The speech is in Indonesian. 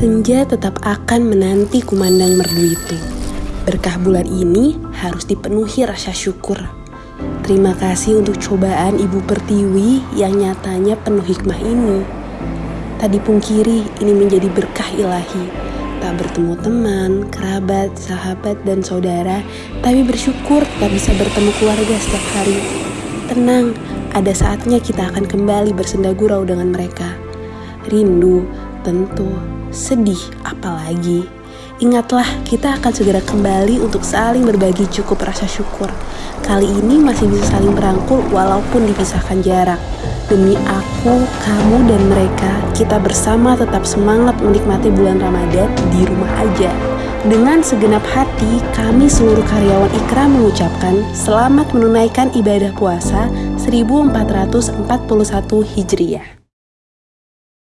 Senja tetap akan menanti kumandang merdu itu. Berkah bulan ini harus dipenuhi rasa syukur. Terima kasih untuk cobaan Ibu Pertiwi yang nyatanya penuh hikmah ini. Tadi pungkiri ini menjadi berkah ilahi. Tak bertemu teman, kerabat, sahabat, dan saudara, tapi bersyukur tak bisa bertemu keluarga setiap hari. Tenang, ada saatnya kita akan kembali bersenda gurau dengan mereka. Rindu, tentu, sedih, apalagi. Ingatlah, kita akan segera kembali untuk saling berbagi cukup rasa syukur. Kali ini masih bisa saling merangkul walaupun dipisahkan jarak. Demi aku, kamu, dan mereka, kita bersama tetap semangat menikmati bulan Ramadan di rumah aja. Dengan segenap hati, kami seluruh karyawan Ikra mengucapkan selamat menunaikan ibadah puasa 1441 Hijriah.